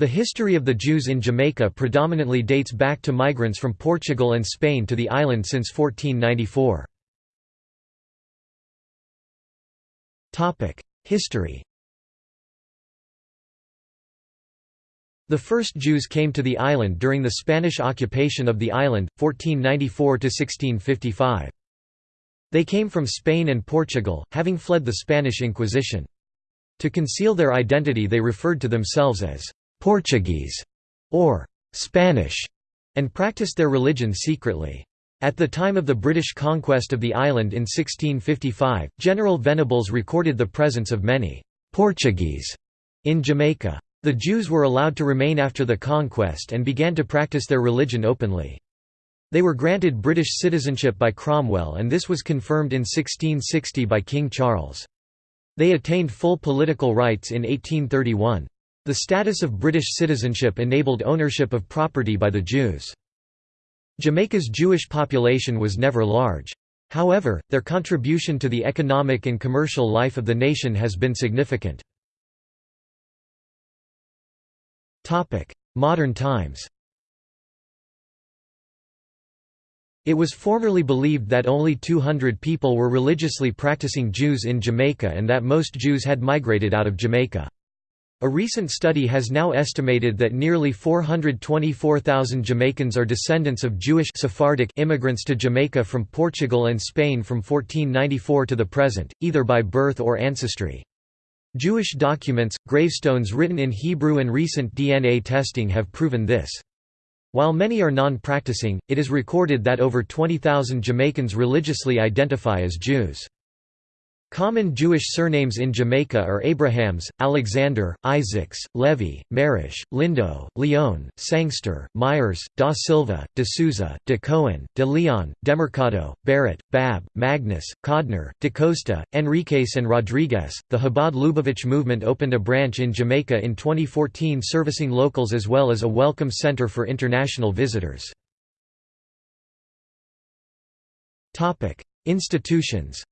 The history of the Jews in Jamaica predominantly dates back to migrants from Portugal and Spain to the island since 1494. History The first Jews came to the island during the Spanish occupation of the island, 1494–1655. They came from Spain and Portugal, having fled the Spanish Inquisition. To conceal their identity they referred to themselves as «Portuguese» or «Spanish» and practiced their religion secretly. At the time of the British conquest of the island in 1655, General Venables recorded the presence of many «Portuguese» in Jamaica. The Jews were allowed to remain after the conquest and began to practice their religion openly. They were granted British citizenship by Cromwell and this was confirmed in 1660 by King Charles. They attained full political rights in 1831. The status of British citizenship enabled ownership of property by the Jews. Jamaica's Jewish population was never large. However, their contribution to the economic and commercial life of the nation has been significant. Modern times It was formerly believed that only 200 people were religiously practicing Jews in Jamaica and that most Jews had migrated out of Jamaica. A recent study has now estimated that nearly 424,000 Jamaicans are descendants of Jewish Sephardic immigrants to Jamaica from Portugal and Spain from 1494 to the present, either by birth or ancestry. Jewish documents, gravestones written in Hebrew and recent DNA testing have proven this. While many are non-practicing, it is recorded that over 20,000 Jamaicans religiously identify as Jews. Common Jewish surnames in Jamaica are Abrahams, Alexander, Isaacs, Levy, Marish, Lindo, Leon, Sangster, Myers, da Silva, de Souza, de Cohen, de Leon, Demercado, Barrett, Bab, Magnus, Codner, de Costa, Enriquez and Rodriguez. The Chabad Lubavitch movement opened a branch in Jamaica in 2014 servicing locals as well as a welcome center for international visitors. Institutions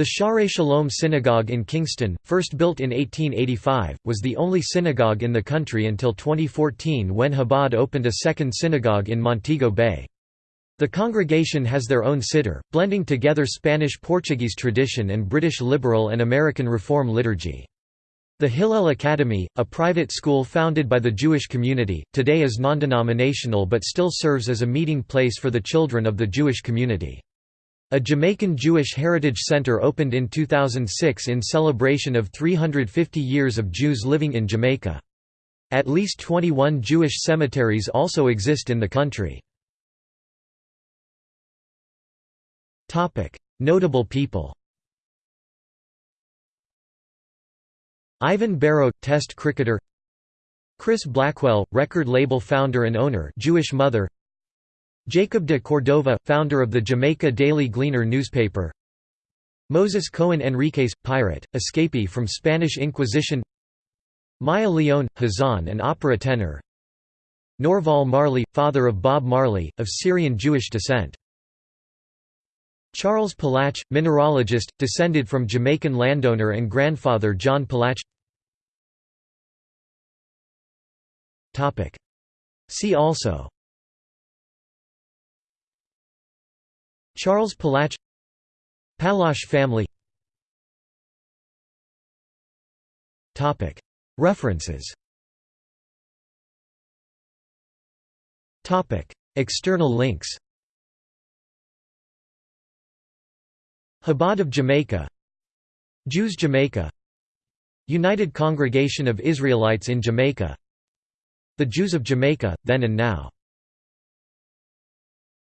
The Shaare Shalom Synagogue in Kingston, first built in 1885, was the only synagogue in the country until 2014 when Chabad opened a second synagogue in Montego Bay. The congregation has their own siddur, blending together Spanish-Portuguese tradition and British liberal and American Reform liturgy. The Hillel Academy, a private school founded by the Jewish community, today is non-denominational but still serves as a meeting place for the children of the Jewish community. A Jamaican Jewish Heritage Center opened in 2006 in celebration of 350 years of Jews living in Jamaica. At least 21 Jewish cemeteries also exist in the country. Notable people Ivan Barrow – Test cricketer Chris Blackwell – record label founder and owner Jewish mother Jacob de Cordova, founder of the Jamaica Daily Gleaner newspaper. Moses Cohen Enriquez, pirate, escapee from Spanish Inquisition. Myer Leon, Hazan and opera tenor. Norval Marley, father of Bob Marley, of Syrian Jewish descent. Charles Palache, mineralogist, descended from Jamaican landowner and grandfather John Palache. See also Charles Palache Palache family. References. External links. Chabad of Jamaica. Jews Jamaica. United Congregation of Israelites in Jamaica. The Jews of Jamaica, Then and Now